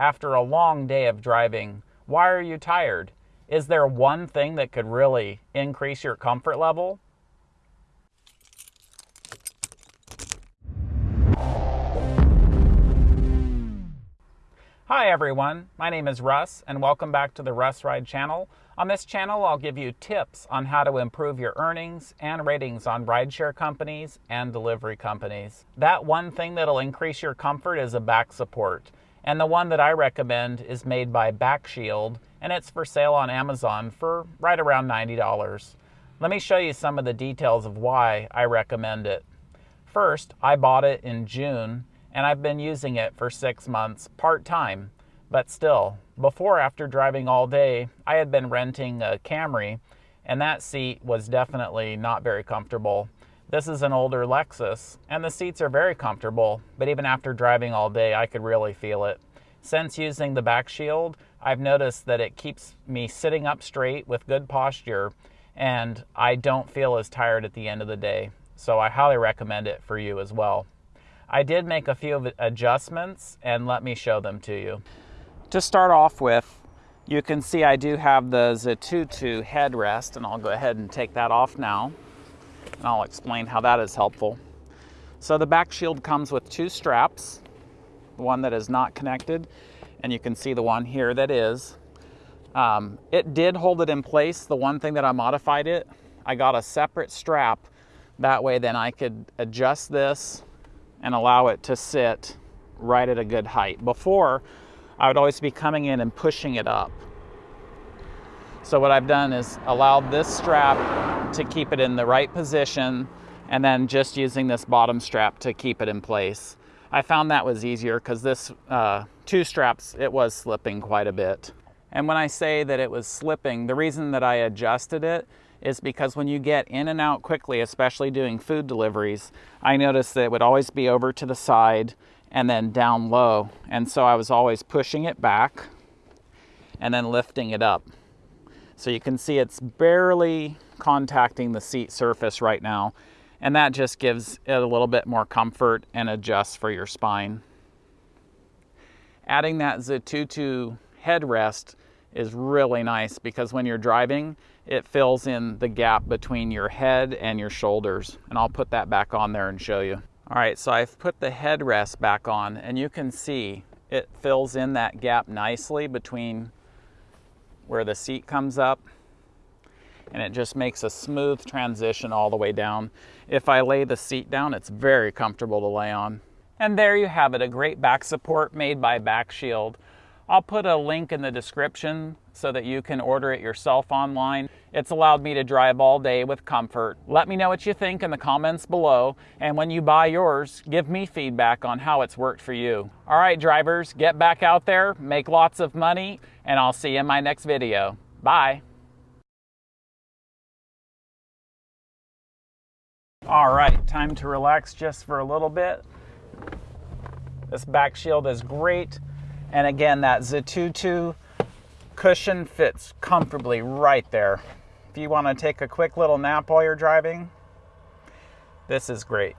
after a long day of driving, why are you tired? Is there one thing that could really increase your comfort level? Hi everyone, my name is Russ and welcome back to the Russ Ride channel. On this channel I'll give you tips on how to improve your earnings and ratings on rideshare companies and delivery companies. That one thing that'll increase your comfort is a back support. And the one that I recommend is made by BackShield and it's for sale on Amazon for right around $90. Let me show you some of the details of why I recommend it. First, I bought it in June and I've been using it for six months part time. But still, before after driving all day, I had been renting a Camry, and that seat was definitely not very comfortable. This is an older Lexus, and the seats are very comfortable, but even after driving all day, I could really feel it. Since using the back shield, I've noticed that it keeps me sitting up straight with good posture, and I don't feel as tired at the end of the day. So I highly recommend it for you as well. I did make a few adjustments and let me show them to you. To start off with, you can see I do have the Zatutu headrest and I'll go ahead and take that off now and I'll explain how that is helpful. So the back shield comes with two straps, one that is not connected and you can see the one here that is. Um, it did hold it in place. The one thing that I modified it, I got a separate strap. That way then I could adjust this and allow it to sit right at a good height. Before, I would always be coming in and pushing it up. So what I've done is allowed this strap to keep it in the right position and then just using this bottom strap to keep it in place. I found that was easier because this uh, two straps, it was slipping quite a bit. And when I say that it was slipping, the reason that I adjusted it is because when you get in and out quickly, especially doing food deliveries, I noticed that it would always be over to the side and then down low. And so I was always pushing it back and then lifting it up. So you can see it's barely contacting the seat surface right now. And that just gives it a little bit more comfort and adjusts for your spine. Adding that Zatutu headrest is really nice because when you're driving, it fills in the gap between your head and your shoulders. And I'll put that back on there and show you. All right, so I've put the headrest back on and you can see it fills in that gap nicely between where the seat comes up and it just makes a smooth transition all the way down. If I lay the seat down, it's very comfortable to lay on. And there you have it, a great back support made by BackShield. I'll put a link in the description so that you can order it yourself online. It's allowed me to drive all day with comfort. Let me know what you think in the comments below, and when you buy yours, give me feedback on how it's worked for you. All right, drivers, get back out there, make lots of money, and I'll see you in my next video. Bye. All right, time to relax just for a little bit. This back shield is great. And again, that Zatutu cushion fits comfortably right there. If you want to take a quick little nap while you're driving, this is great.